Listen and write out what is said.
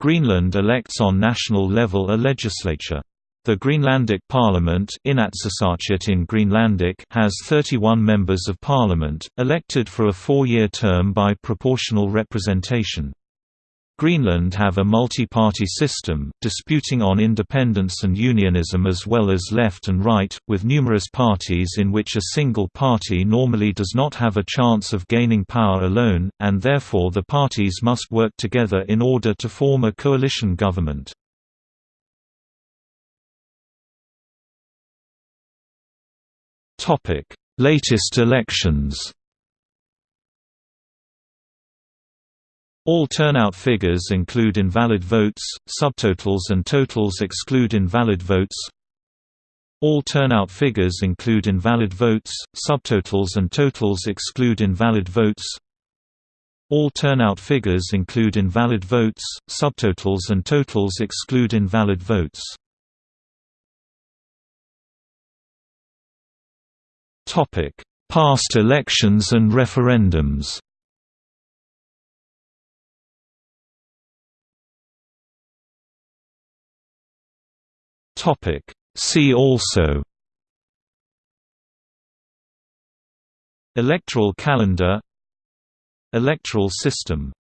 Greenland elects on national level a legislature. The Greenlandic Parliament in Greenlandic has 31 members of parliament, elected for a four-year term by proportional representation. Greenland have a multi-party system, disputing on independence and unionism as well as left and right, with numerous parties in which a single party normally does not have a chance of gaining power alone, and therefore the parties must work together in order to form a coalition government. Latest elections. All turnout figures include invalid votes, subtotals and totals exclude invalid votes. All turnout figures include invalid votes, subtotals and totals exclude invalid votes. All turnout figures include invalid votes, subtotals and totals exclude invalid votes. Past elections and referendums. Topic: See also Electoral calendar Electoral system